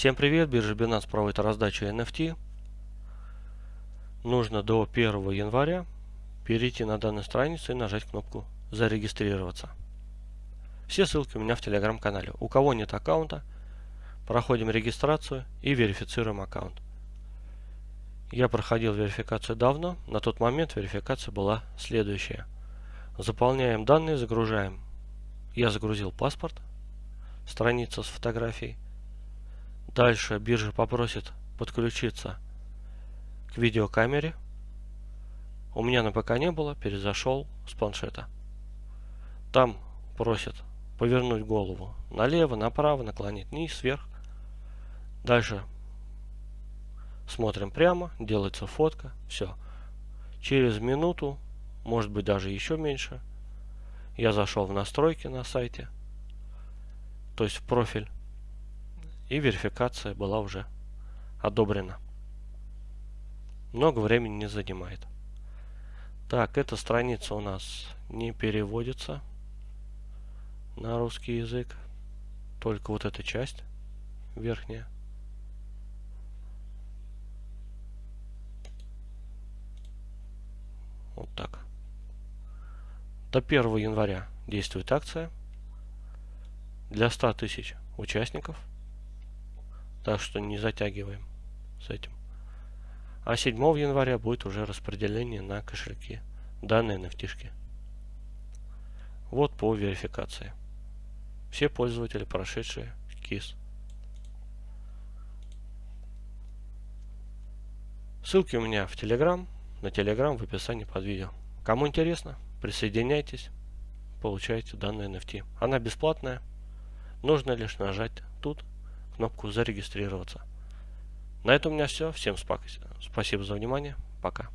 Всем привет, биржа Binance проводит раздачу NFT. Нужно до 1 января перейти на данную страницу и нажать кнопку «Зарегистрироваться». Все ссылки у меня в телеграм-канале. У кого нет аккаунта, проходим регистрацию и верифицируем аккаунт. Я проходил верификацию давно, на тот момент верификация была следующая. Заполняем данные, загружаем. Я загрузил паспорт, страница с фотографией. Дальше биржа попросит подключиться к видеокамере. У меня на ПК не было, перезашел с планшета. Там просят повернуть голову налево, направо, наклонить вниз, вверх. Дальше смотрим прямо, делается фотка, все. Через минуту, может быть даже еще меньше, я зашел в настройки на сайте, то есть в профиль и верификация была уже одобрена. Много времени не занимает. Так, эта страница у нас не переводится на русский язык. Только вот эта часть верхняя. Вот так. До 1 января действует акция для 100 тысяч участников – так что не затягиваем с этим. А 7 января будет уже распределение на кошельки данные nft Вот по верификации. Все пользователи, прошедшие КИС. Ссылки у меня в Telegram, на Telegram в описании под видео. Кому интересно, присоединяйтесь, получайте данные NFT. Она бесплатная, нужно лишь нажать тут кнопку зарегистрироваться. На этом у меня все. Всем спасибо за внимание. Пока.